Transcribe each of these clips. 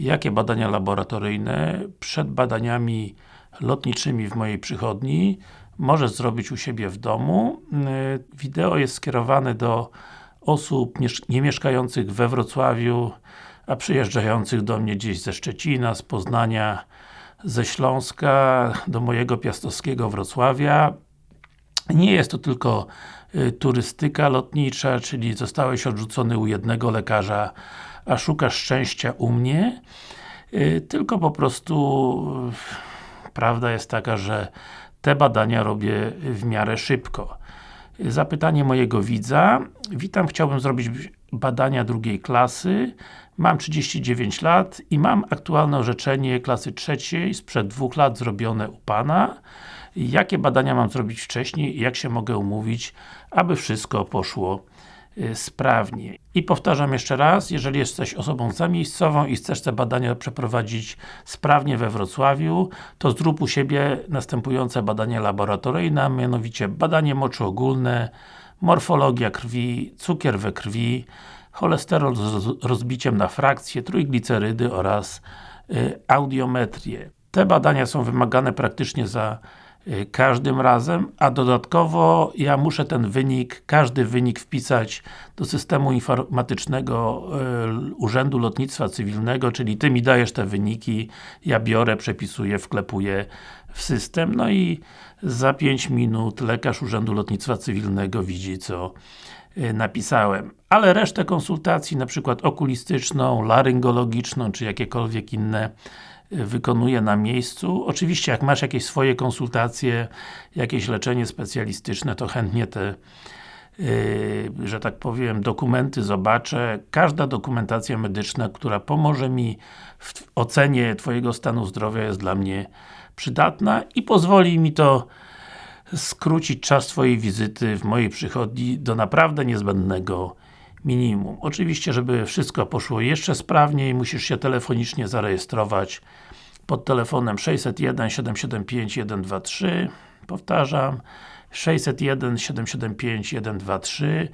jakie badania laboratoryjne przed badaniami lotniczymi w mojej przychodni możesz zrobić u siebie w domu. Wideo jest skierowane do osób nie mieszkających we Wrocławiu, a przyjeżdżających do mnie gdzieś ze Szczecina, z Poznania, ze Śląska, do mojego piastowskiego Wrocławia. Nie jest to tylko y, turystyka lotnicza, czyli zostałeś odrzucony u jednego lekarza, a szukasz szczęścia u mnie, y, tylko po prostu y, prawda jest taka, że te badania robię w miarę szybko. Zapytanie mojego widza. Witam, chciałbym zrobić badania drugiej klasy. Mam 39 lat i mam aktualne orzeczenie klasy trzeciej sprzed dwóch lat zrobione u Pana. Jakie badania mam zrobić wcześniej i jak się mogę umówić, aby wszystko poszło y, sprawnie. I powtarzam jeszcze raz, jeżeli jesteś osobą zamiejscową i chcesz te badania przeprowadzić sprawnie we Wrocławiu, to zrób u siebie następujące badania laboratoryjne, mianowicie badanie moczu ogólne, morfologia krwi, cukier we krwi, cholesterol z rozbiciem na frakcje, trójglicerydy oraz y, audiometrię. Te badania są wymagane praktycznie za każdym razem, a dodatkowo ja muszę ten wynik, każdy wynik wpisać do systemu informatycznego y, Urzędu Lotnictwa Cywilnego, czyli Ty mi dajesz te wyniki, ja biorę, przepisuję, wklepuję w system, no i za 5 minut lekarz Urzędu Lotnictwa Cywilnego widzi co Y, napisałem. Ale resztę konsultacji, na przykład okulistyczną, laryngologiczną, czy jakiekolwiek inne wykonuję na miejscu. Oczywiście, jak masz jakieś swoje konsultacje, jakieś leczenie specjalistyczne, to chętnie te Yy, że tak powiem, dokumenty zobaczę. Każda dokumentacja medyczna, która pomoże mi w ocenie Twojego stanu zdrowia jest dla mnie przydatna i pozwoli mi to skrócić czas Twojej wizyty w mojej przychodni do naprawdę niezbędnego minimum. Oczywiście, żeby wszystko poszło jeszcze sprawniej, musisz się telefonicznie zarejestrować pod telefonem 601 775 123 powtarzam 601 775 123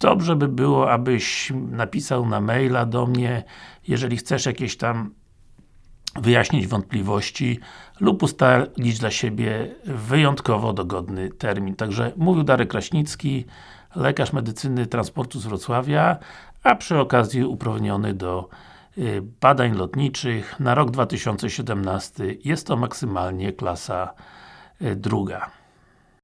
Dobrze by było, abyś napisał na maila do mnie, jeżeli chcesz jakieś tam wyjaśnić wątpliwości lub ustalić dla siebie wyjątkowo dogodny termin. Także mówił Darek Kraśnicki, lekarz medycyny transportu z Wrocławia, a przy okazji uprawniony do y, badań lotniczych na rok 2017 jest to maksymalnie klasa y, druga.